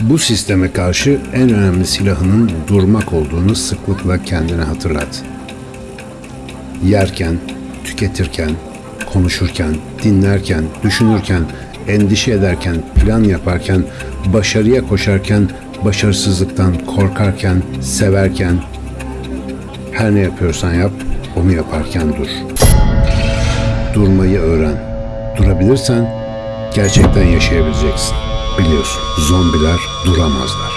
Bu sisteme karşı en önemli silahının durmak olduğunu sıklıkla kendine hatırlat. Yerken, tüketirken, konuşurken, dinlerken, düşünürken, endişe ederken, plan yaparken, başarıya koşarken, başarısızlıktan korkarken, severken, her ne yapıyorsan yap, onu yaparken dur. Durmayı öğren. Durabilirsen gerçekten yaşayabileceksin. Biliyorsun, zombiler duramazlar.